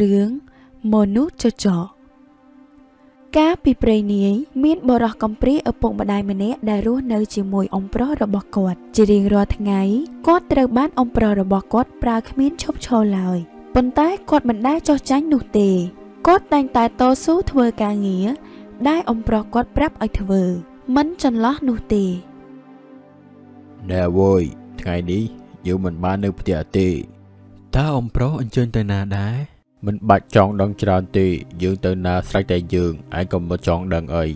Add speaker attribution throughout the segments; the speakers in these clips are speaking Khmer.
Speaker 1: រឿងមនុស្សចចកកាលពីព្រេងនាយមានបរោះកំព្រាឪពុកម្ដាយម្នាក់ដែលរស់នៅជាមួយអ៊ំប្រុសរបស់គាត់ ជារៀងរាល់ថ្ងៃគាត់ត្រូវបានអ៊ំប្រុសរបស់គាត់ប្រើគ្មានឈប់ឈរឡើយប៉ុន្តែគាត់មិនដែលចោះចាញ់នោះទេគាត់តែងតែតស៊ូធ្វើការងារដែលអ៊ំប្រុសគាត់ប្រាប់ឲ្យធ្វើ មិនចន្លោះនោះទេ
Speaker 2: ណែអើយថ្ងៃនេះយើងមិនបាននៅផ្ទះទេតើអ៊ំប្រុសអញ្ជើញទៅណាដែរ មិនបាច់ចង់ដឹងច្រើនទេយើងទៅណាស្រេចតែយើងឯងក៏មិនចង់ដឹងអី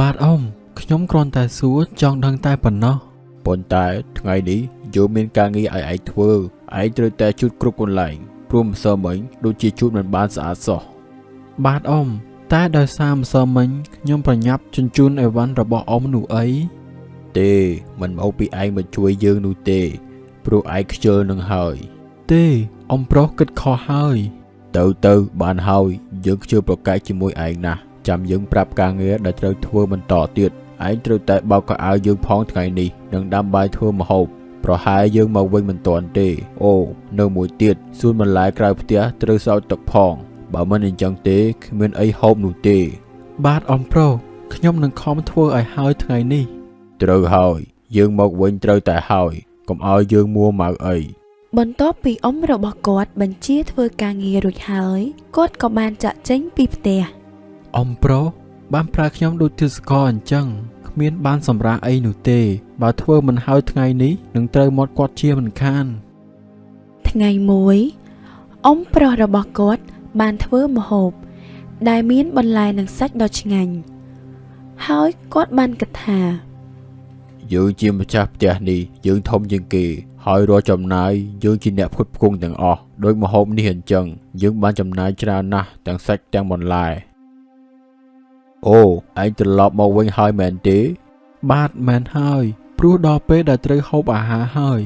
Speaker 3: បាទអ៊ំខ្ញុំគ្រាន់តែសួរចង់ដឹងតែប៉ុណ្ណោះ
Speaker 2: ប៉ុន្តែថ្ងៃនេះយើងមានការងារឲ្យឯងធ្វើឯងត្រូវតែជូតគ្រប់កន្លែងព្រមម្សិលមិញដូចជាជូតមិនបានស្អាតសោះ
Speaker 3: បាទអ៊ំតែដោយសារម្សិលមិញខ្ញុំប្រញាប់ជញ្ជូនអីវ៉ាន់របស់អ៊ំនោះអី
Speaker 2: ទេមិនមកពីឯងមកជួយយើងនោះទេព្រោះឯងខ្ជិលនឹងហើយ
Speaker 3: ទេអ៊ំប្រុសគិតខុសហើយ
Speaker 2: ទៅទៅបានហើយយើងខ្ជិលប្រកែកជាមួយឯងណាស់ចាំយើងប្រាប់ការងារដែលត្រូវធ្វើបន្តទៀតឯងត្រូវតែបោកកៅអៅយើងផងថ្ងៃនេះនិងដាំបាយធ្វើម្ហូបប្រហែលយើងមកវិញមិនទាន់ទេអូនៅមួយទៀតសួនបន្លែក្រៅផ្ទះត្រូវស្រោចទឹកផងបើមិនអញ្ចឹងទេគ្មានអីហូបនោះទេ
Speaker 3: បាទអ៊ំប្រុសខ្ញុំនឹងខំធ្វើឲ្យហើយថ្ងៃនេះ
Speaker 2: ត្រូវហើយ យើងមកវិញត្រូវតែហើយកុំឲ្យយើងមួម៉ៅអី
Speaker 1: បន្ទាប់ពីអ៊ំរបស់គាត់បញ្ជាធ្វើការងាររួចហើយគាត់ក៏បានចាក់ចេញពីផ្ទះ
Speaker 3: អ៊ំប្រុសបានប្រើខ្ញុំដូចទិសកលអញ្ចឹងគ្មានបានសម្រាប់អីនោះទេ បើធ្វើមិនហើយថ្ងៃនេះនឹងត្រូវមាត់គាត់ជាមិនខាន
Speaker 1: ថ្ងៃមួយអ៊ំប្រុសរបស់គាត់បានធ្វើម្ហូប ដែលមានបន្លែនិងសាច់ដ៏ឆ្ងាញ់ហើយគាត់បានគិតថា
Speaker 2: យើងជាម្ចាស់ផ្ទះនេះយើងធំជាងគេ ហើយរាល់ចំណាយយើងជាអ្នកផ្គត់ផ្គង់ទាំងអស់ដោយម្ហូបនេះអញ្ចឹងយើងបានចំណាយច្រើនណាស់ទាំងសាច់ទាំងបន្លែអូឯងត្រឡប់មកវិញហើយមែនទេ
Speaker 3: បាទមែនហើយព្រោះដល់ពេលដែលត្រូវហូបអាហារហើយ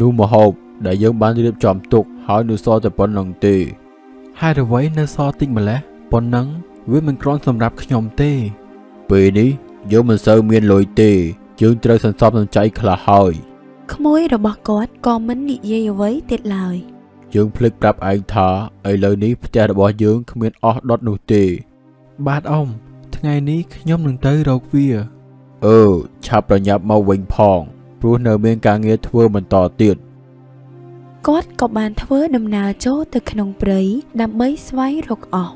Speaker 2: នោះម្ហូបដែលយើងបានរៀបចំទុកហើយនៅសល់តែប៉ុណ្្នឹងទេ
Speaker 3: ហេតុអ្វីនៅសល់តិចម្លេះប៉ុណ្ណឹងវាមិនគ្រាន់សម្រាប់ខ្ញុំទេ
Speaker 2: ពេលនេះយើងមិនសូវមានលុយទេយើងត្រូវសន្សំសំចៃខ្លះហើយ
Speaker 1: ក្មួយរបស់គាត់ក៏មិននិយាយអ្វីទៀតឡើយ
Speaker 2: យើងភ្លេចប្រាប់ឯងថាឥឡូវនេះផ្ទះរបស់យើងគ្មានអស់ដុតនោះទេ
Speaker 3: បាទអ៊ំថ្ងៃនេះខ្ញុំនឹងទៅរកវា
Speaker 2: អឺឆាប់ប្រញាប់មកវិញផងព្រោះនៅមានការងារធ្វើបន្តទៀត
Speaker 1: គាត់ក៏បានធ្វើដំណើរចូលទៅក្នុងព្រៃដើម្បីស្វែងរកអស់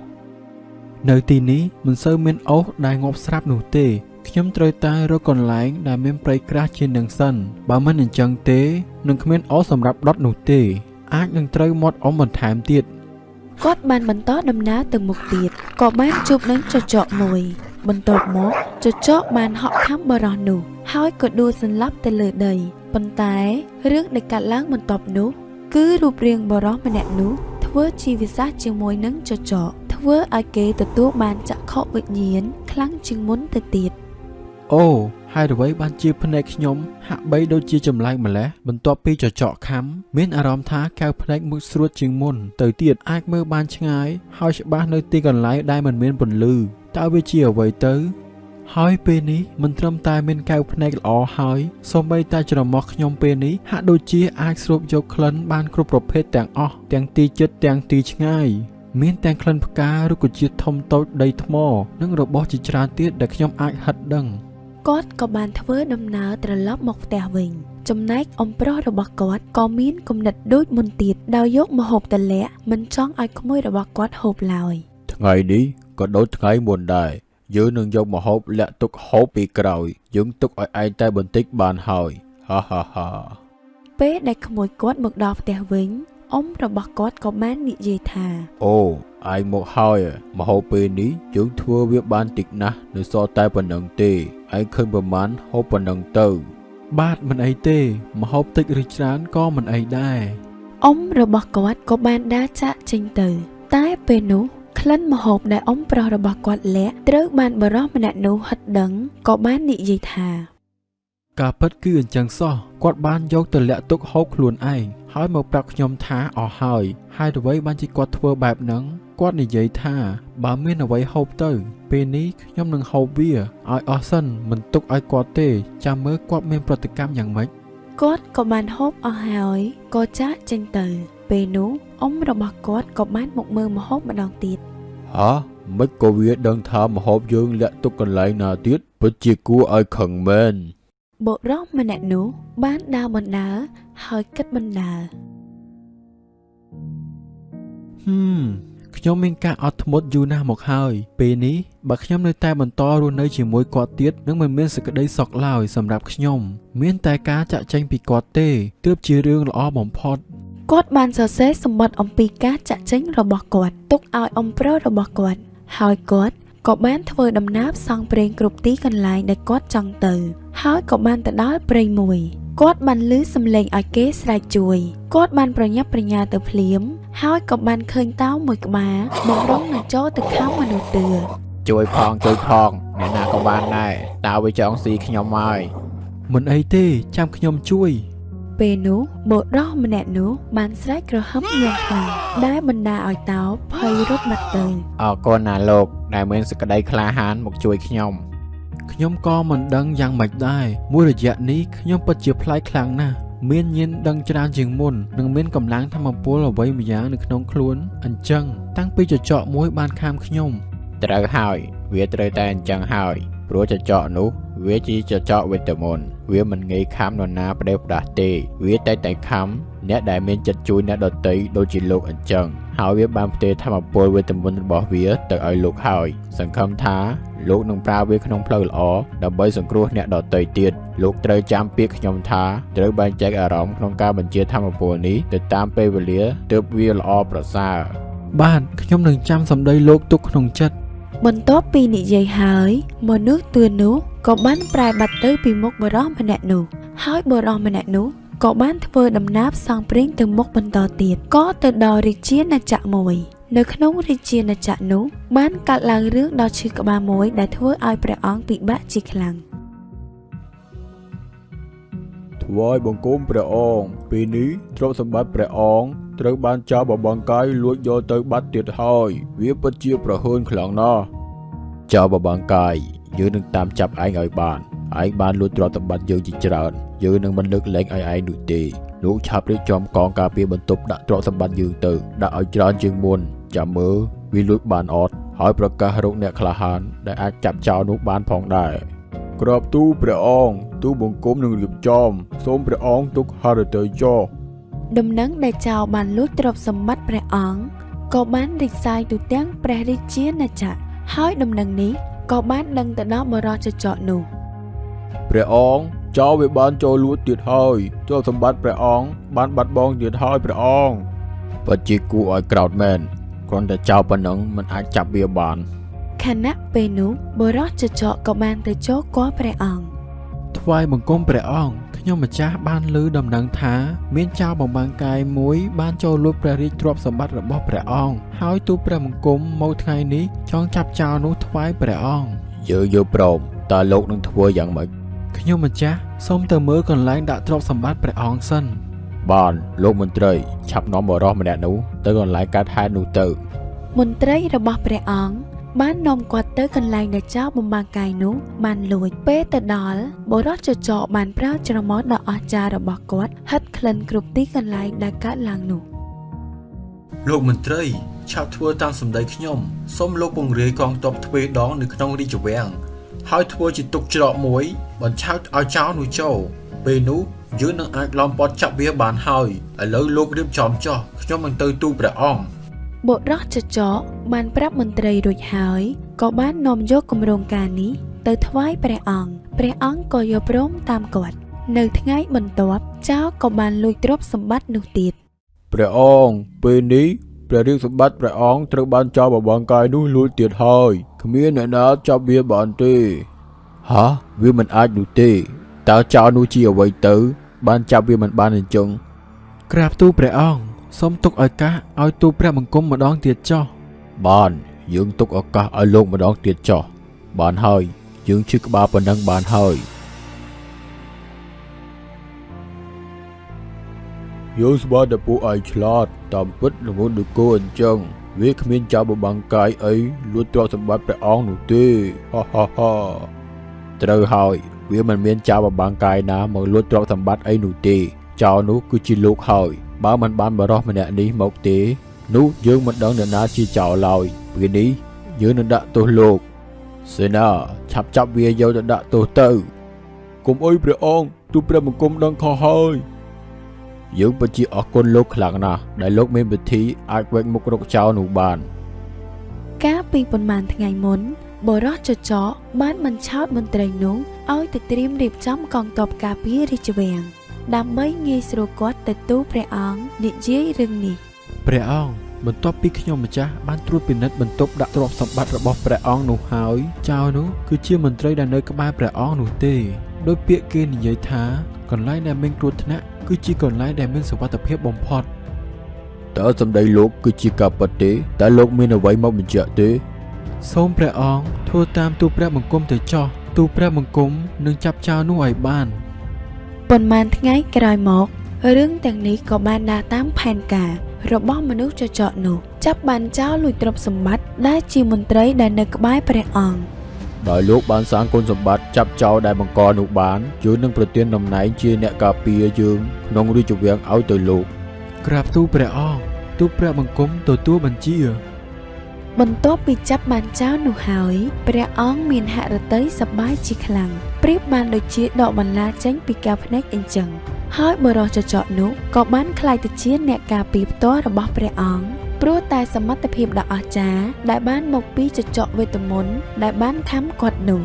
Speaker 3: នៅទីនេះមិនសូវមានអុសដែលងាប់ស្រាប់នោះទេ ខ្ញុំត្រូវតែរកកន្លែងដែលមានព្រៃក្រាស់ជាងនឹងសិន បើមិនអញ្ចឹងទេនឹងគ្មានអុសសម្រាប់ដុតនោះទេ អាចនឹងត្រូវមាត់អ៊ំបន្ថែមទៀត
Speaker 1: គាត់បានបន្តដំណើរទៅមុខទៀតក៏បានជួបនឹងចចកមួយ បន្ទាប់មកចចកបានហក់ខាំបរោះនោះ ហើយក៏ដួលសន្លប់ទៅលើដីប៉ុន្តែរឿងដែលកាត់ឡើងបន្ទាប់នោះ គឺរូបរាងបរោះម្នាក់នោះធ្វើជាវិសាសជាមួយនឹងចចកធ្វើឲ្យគេទទួលបានចក្ខុវិញ្ញាណខ្លាំងជាងមុនទៅទៀត
Speaker 3: អូហើយអ្វីបានជាភ្នែកខ្ញុំហាក់បីដូចជាចម្លែកម្លេះបន្ទាប់ពីចចកខំមានអារម្មណ៍ថាកៅភ្នែកមុខស្រួតជាងមុនទៅទៀតអាចមើលបានឆ្ងាយហើយច្បាស់នៅទីកន្លែងដែលមិនមានពន្លឺតើវាជាអ្វីទៅហើយពេលនេះមិនត្រឹមតែមានកៅភ្នែកល្អហើយសូម្បីតែច្រមុះខ្ញុំពេលនេះហាក់ដូចជាអាចស្រូបយកក្លិនបានគ្រប់ប្រភេទទាំងអស់ទាំងទីជិតទាំងទីឆ្ងាយមានទាំងក្លិនផ្ការុក្ខជាតិធំតូចដីថ្ម និងរបស់ជាច្រើនទៀតដែលខ្ញុំអាចហិតដឹង
Speaker 1: គាត់ក៏បានធ្វើដំណើរត្រឡប់មកផ្ទះវិញ ចំណែកអំប្រុសរបស់គាត់ក៏មានគំនិតដូចមុនទៀតដោយយកម្ហូបតលាក់មិនចង់ឲ្យក្មួយរបស់គាត់ហូបឡើយ
Speaker 2: ថ្ងៃនេះក៏ដូចថ្ងៃមុនដែរយើងនឹងយកម្ហូបលាក់ទុកហូបពីក្រោយយើងទុកឲ្យឯងតែបន្តិចបានហើយហាហាហា
Speaker 1: ពេលដែលក្មួយគាត់មកដល់ផ្ទះវិញអ៊ំរបស់គាត់ក៏បាននិយាយថា
Speaker 2: អូឯងមកហើយម្ហូបពេលនេះយើងធ្វើវាបានតិចណាស់នៅសល់តែប៉ុណ្្នឹងទេ ឯងឃើញប្រមាណហូបប៉ុណ្្នឹងទៅ
Speaker 3: បាទមិនអីទេម្ហូបតិចឬច្រើនក៏មិនអីដែរ
Speaker 1: អ៊ំរបស់គាត់ក៏បានដើរចាក់ចេញទៅ តែពេលនោះក្លិនម្ហូបដែលអ៊ំប្រុសរបស់គាត់លាក់ត្រូវបានបរិសម្នាក់នោះហិតដឹងក៏បាននិយាយថា
Speaker 3: ការពិតគឺអញ្ចឹងសោះគាត់បានយកទៅលាក់ទុកហូបខ្លួនឯងហើយមកប្រាប់ខ្ញុំថាអស់ហើយហើយអ្វីបានជាគាត់ធ្វើបែបហ្នឹង គាត់និយាយថា បើមានអ្វីហូបទៅ ពេលនេះខ្ញុំនឹងហូបវាឲ្យអស់សិនមិនទុកឲ្យគាត់ទេ ចាំមើលគាត់មានប្រតិកម្មយ៉ាងម៉េច
Speaker 1: គាត់ក៏បានហូបអស់ហើយក៏ចាកចេញទៅពពេលនោះអ៊ំរបស់គាត់ក៏បានមកមើលម្ហូបម្ដងទៀត
Speaker 2: ហ៎មិនក៏វាដឹងថាម្ហូបយើងលាក់ទុកកន្លែងណាទៀតពិតជាគួរឲ្យខឹងមែន
Speaker 1: បុរសម្នាក់នោះបានដើរបណ្ដើរហើយគិតបណ្ដើរ
Speaker 3: ហឹម ខ្ញុំមានការអត់ធ្មត់យូរណាស់មកហើយពេលនេះបើខ្ញុំនៅតែបន្តរស់នៅជាមួយគាត់ទៀតនឹងមិនមានសេចក្តីសុខឡើយសម្រាប់ខ្ញុំ មានតែការចាក់ចែងពីគាត់ទេទើបជារឿងល្អបំផុត
Speaker 1: គាត់បានសរសេរសម្បត្តិអំពីការចាក់ចេញរបស់គាត់ទុកឲ្យអ៊ំប្រុសរបស់គាត់ ហើយគាត់ក៏បានធ្វើដំណើរផ្សងព្រេងគ្រប់ទីកន្លែងដែលគាត់ចង់ទៅ ហើយក៏បានទៅដល់ព្រៃមួយគាត់បានលឺសំឡេងឲ្យគេស្រែកជួយគាត់បានប្រញាប់ប្រញាល់ទៅភ្លាម ហើយក៏បានឃើញតោមួយក្បាលបំរុងនឹងចូលទៅខំមនុស្សទឿ
Speaker 2: ជួយផងជួយផងអ្នកណាក៏បានដែរតើវាចង់ស៊ីខ្ញុំហើយ
Speaker 3: មិនអីទេចាំខ្ញុំជួយ
Speaker 1: ពេលនោះបុរសម្នាក់នោះបានស្រែកក្រហមយ៉ាងខ្លាំងដែលបណ្ដាឲ្យតោភ័យរត់បាត់ទៅ
Speaker 2: អរគុណណាលោកដែលមានសេចក្តីក្លាហានមកជួយខ្ញុំ
Speaker 3: ខ្ញុំក៏មិនដឹងយ៉ាងម៉េចដែរមួយរយៈនេះខ្ញុំពិតជាប្លែកខ្លាំងណាស់ មានញៀនដឹងច្រើនជាងមុននិងមានកម្លាំងធម្មពលអ្វីម្យ៉ាងនៅក្នុងខ្លួនអញ្ចឹងតាំងពីចចកមួយបានខាមខ្ញុំ
Speaker 2: ត្រូវហើយវាត្រូវតែអញ្ចឹងហើយព្រោះចចកនោះវាជាចចកវីតាមីនវាមិនងាយខំនរណាផ្ដេសផ្ដាស់ទេ វាតែតែខំអ្នកដែលមានចិត្តជួយអ្នកដទៃដូចជាលោកអញ្ចឹង ហើយវាបានផ្ទេរធម្មពលវីតាមីនរបស់វាទៅឲ្យលោកហើយ សង្ឃឹមថាលោកនឹងប្រើវាក្នុងផ្លូវល្អដើម្បីសង្គ្រោះអ្នកដទៃទៀតលោកត្រូវចាំពាក្យខ្ញុំថាត្រូវបែងចែកអារម្មណ៍ក្នុងការបញ្ជាធម្មពលនេះទៅតាមពេលវេលាទើបវាល្អប្រសើរ
Speaker 3: បាទខ្ញុំនឹងចាំសម្ដីលោកទុកក្នុងចិត្ត
Speaker 1: បន្ទាប់ពីនិយាយហើយមនុស្សទឿននោះក៏បានប្រែបាត់ទៅពីមុខបុរសម្នាក់នោះហើយបុរសម្នាក់នោះ ក៏បានធ្វើដំណើរផ្សងព្រេងទៅមុខបន្តទៀតក៏ទៅដល់រាជាណាចក្រមួយ នៅក្នុងរាជាណាចក្រនោះបានកាត់ឡើងរឿងដ៏ឈឺក្បាលមួយដែលធ្វើឲ្យព្រះអង្គពិបាកជាខ្លាំង
Speaker 2: ថ្វាយបង្គំព្រះអង្គពេលនេះទ្រព្យសម្បត្តិព្រះអង្គត្រូវបានចៅបបងកាយលួចយកទៅបាត់ទៀតហើយវាពិតជាប្រហើនខ្លាំងណាស់ចៅបបងកាយយើងនឹងតាមចាប់ឯងឲ្យបាន ឯងបានលួចទ្រព្យសម្បត្តិយើងជាច្រើនយើងនឹងមិនលើកលែងឲ្យឯងនោះទេលោកឆាប់រៀបចំកងការពារបន្ទប់ដាក់ទ្រព្យសម្បត្តិយើងទៅដាក់ឲ្យច្រើនជាងមុនចាំមើលវាលួចបានអត់ហើយប្រកាសរកអ្នកក្លាហានដែលអាចចាប់ចោលនោះបានផងដែរក្របទូលព្រះអង្គទូលបង្គំនឹងរៀបចំសូមព្រះអង្គទុកហឫទ័យចោះ
Speaker 1: ដំណឹងដែលចៅបានលួចទ្រព្យសម្បត្តិព្រះអង្គក៏បានរីកសាយទូទាំងព្រះរាជាណាចក្រហើយដំណឹងនេះក៏បានដឹងទៅដល់បរិចចកនោះ
Speaker 2: ព្រះអង្គចោលវាបានចូលលួចទៀតហើយចូលសម្បត្តិព្រះអង្គបានបាត់បង់ទៀតហើយព្រះអង្គពិតជាគួរឲ្យក្រោធមែនគ្រាន់តែចោលប៉ុណ្ណឹងមិនអាចចាប់វាបាន
Speaker 1: ខណៈពេលនោះបរិចចកក៏បានទៅចូលគាល់ព្រះអង្គ
Speaker 3: ថ្វាយបង្គំព្រះអង្គខ្ញុំម្ចាស់បានឮដំណឹងថាមានចៅបំបាំងកាយមួយបានចូលលួចព្រះរាជទ្រព្យសម្បត្តិរបស់ព្រះអង្គហើយទូលព្រះបង្គំមកថ្ងៃនេះចង់ចាប់ចៅនោះថ្វាយព្រះអង្គ
Speaker 2: យើងយល់ព្រមតើលោកនឹងធ្វើយ៉ាងម៉េច
Speaker 3: ខ្ញុំម្ចាស់សូមទៅមើលកន្លែងដាក់ទ្រព្យសម្បត្តិព្រះអង្គសិន
Speaker 2: បានលោកមន្ត្រីឆាប់នាំបរិសម្នាក់នោះទៅកន្លែងកាត់ហេតុនោះទៅ
Speaker 1: មន្ត្រីរបស់ព្រះអង្គបាននាំគាត់ទៅកន្លែងដែលចៅបំបាំងកាយនោះបានលួចពេលទៅដល់បរិចចកបានប្រើច្រមុះដ៏អស្ចារ្យរបស់គាត់ហិតក្លិនគ្រប់ទីកន្លែងដែលកើតឡើងនោះ
Speaker 3: លោកមន្ត្រីឆាប់ធ្វើតាមសម្ដីខ្ញុំសូមលោកពង្រាយកងទ័ពទ្វេដងនៅក្នុងរាជវាំង ហើយធ្វើជាទុកច្រកមួយ បញ្ឆោតឲ្យចៅនោះចូលពេលនោះយើងនឹងអាចឡំពាត់ចាប់វាបានហើយឥឡូវលោករៀបចំចោះខ្ញុំនឹងទៅទូលព្រះអង្គ
Speaker 1: បុរសចចកបានប្រាប់មន្ត្រីរួចហើយក៏បាននាំយកគម្រោងការនេះទៅថ្វាយព្រះអង្គព្រះអង្គក៏យល់ព្រមតាមគាត់នៅថ្ងៃបន្ទាប់ចៅក៏បានលួចទ្រព្យសម្បត្តិនោះទៀត
Speaker 2: ព្រះអង្គពេលនេះ ព្រះរាជសម្បត្តិព្រះអង្គត្រូវបានចោលបបងកាយនោះលួចទៀតហើយគ្មានអ្នកណាចាប់វាបានទេហ៎វាមិនអាចនោះទេតើចោលនោះជាអ្វីទៅ បានចាប់វាមិនបានអញ្ចឹង
Speaker 3: ក្រាបទូលព្រះអង្គសូមទុកឱកាសឲ្យទូលព្រះបង្គំម្ដងទៀតចោះ
Speaker 2: បានយើងទុកឱកាសឲ្យលោកម្ដងទៀតចោះបានហើយយើងឈឺក្បាលប៉ុណ្ណឹងបានហើយ យើងស្បាតែពួកឯងឆ្លាតតាមពិតល្ងន់ដូចគោអញ្ចឹងវាគ្មានចៅបបាំងកាយអីលួចទ្រព្យសម្បត្តិព្រះអង្គនោះទេហោះហោះហោះត្រូវហើយវាមិនមានចៅបបាំងកាយណាមកលួចទ្រព្យសម្បត្តិអីនោះទេចៅនោះគឺជាលោកហើយបើមិនបានបរោះម្នាក់នេះមកទេ នោះយើងមិនដឹងនរណាជាចោរឡើយពេលនេះយើងនឹងដាក់ទោសលោកសេនាឆាប់ចាប់វាយកទៅដាក់ទោសទៅគុំអើយព្រះអង្គទូព្រះបង្គំដឹងខុសហើយ យើងពិតជាអរគុណលោកខ្លាំងណាស់ដែលលោកមានវិធីអាចវែកមុខរកចោរនោះបាន
Speaker 1: កាលពីប៉ុន្មានថ្ងៃមុនបរោះចចកបានបញ្ឆោតមន្ត្រីនោះឲ្យទៅត្រៀមរៀបចំកងទ័ពការពាររាជវាំងដើម្បីងាយស្រួលគាត់ទៅទូលព្រះអង្គនិយាយរឿងនេះ
Speaker 3: ព្រះអង្គបន្ទាប់ពីខ្ញុំម្ចាស់បានត្រួតពិនិត្យបន្ទប់ដាក់ទ្រព្យសម្បត្តិរបស់ព្រះអង្គនោះហើយចៅនោះគឺជាមន្ត្រីដែលនៅក្បែរព្រះអង្គនោះទេដោយពាក្យគេនិយាយថាកន្លែងដែលមានគ្រោះថ្នាក់ គឺជាកន្លែងដែលមានសុវត្ថិភាពបំផុត
Speaker 2: តើសម្ដីលោកគឺជាការពិតទេតើលោកមានអ្វីមកបញ្ជាក់ទេ
Speaker 3: សូមព្រះអង្គធ្វើតាមទូលព្រះបង្គំទៅចោះទូលព្រះបង្គំនឹងចាប់ចៅនោះឲ្យបាន
Speaker 1: ប៉ុន្មានថ្ងៃក្រោយមករឿងទាំងនេះក៏បានដើរតាមផែនការ របស់មនុស្សចចកនោះ ចាប់បានចោលលួចទ្រព្យសម្បត្តិដែលជាមន្ត្រីដែលនៅក្បែរព្រះអង្គ
Speaker 2: ដោយលោកបានសាងគុណសម្បត្តិចាប់ចោលដែលបង្កនោះបានយើងនឹងប្រទានតំណែងជាអ្នកការពារយើងក្នុងរាជវាំងឲ្យទៅលោក
Speaker 3: ក្រាបទូលព្រះអង្គទូលព្រះបង្គំទទួលបញ្ជា
Speaker 1: បន្ទាប់ពីចាប់បានចោលនោះហើយព្រះអង្គមានហឫទ័យសប្បាយជាខ្លាំងប្រៀបបានដូចជាដកបន្លាចេញពីកែវភ្នែកអញ្ចឹងហើយបរិសចចកនោះក៏បានក្លាយទៅជាអ្នកការពារផ្ទាល់របស់ព្រះអង្គ ព្រោះតែសមត្ថភាពដ៏អស្ចារ្យដែលបានមកពីចចកវេទមន្តដែលបានខំគាត់នោះ